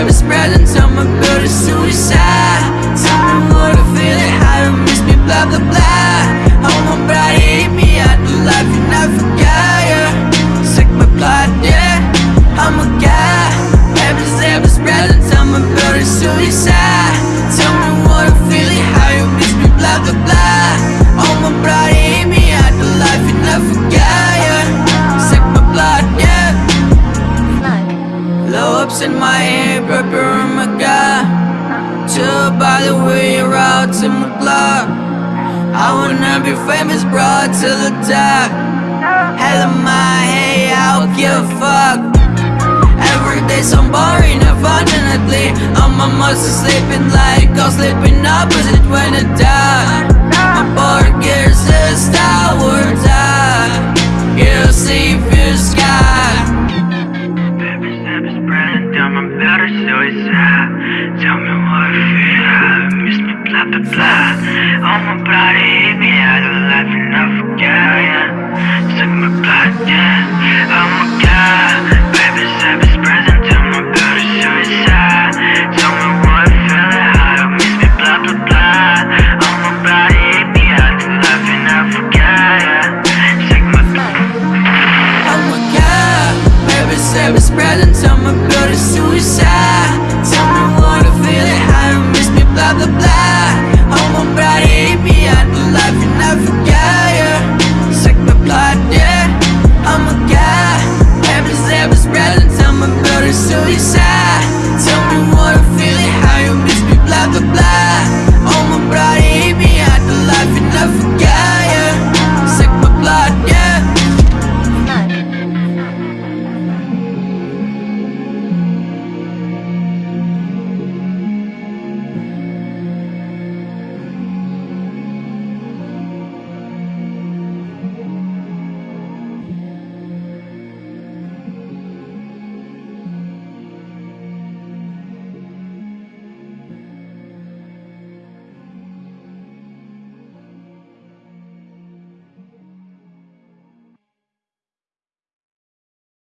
ever spread until my build is suicide. Rocks in my head, preparing my God Chill by the way you're to my block. I wanna be famous, bro, till the top. Hell in my head, I don't give a fuck. Every day so boring, unfortunately. I'm a monster sleeping like I'm sleeping opposite when I die. My board gears is Wars high You see better suicide uh, Tell me what feel, miss me, blah blah blah. All my body hit me out of life and I forgot, yeah. Suck my blood, yeah. Oh my god. Baby, is spreading down my better suicide. Tell me what feel, I miss me, blah blah blah. All my body hit me out of life and I forgot, yeah. Suck my Oh my god, baby, it's spreading, tell my blood is suicide